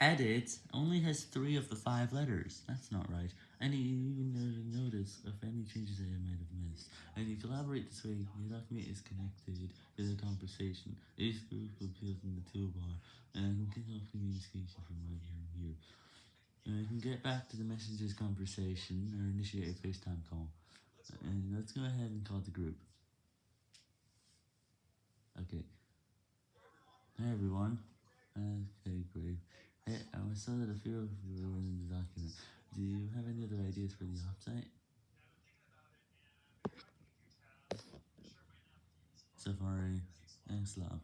Edit only has three of the five letters. That's not right. And you even notice of any changes that I might have missed. And you collaborate this way, your document is connected to the conversation. This group appears in the toolbar, and I can off communication from right here and here. And I can get back to the messages conversation or initiate a FaceTime call. And let's go ahead and call the group. Okay. Hey everyone. I saw that a few of you were in the document. Do you have any other ideas for the offsite? Safari and Slab.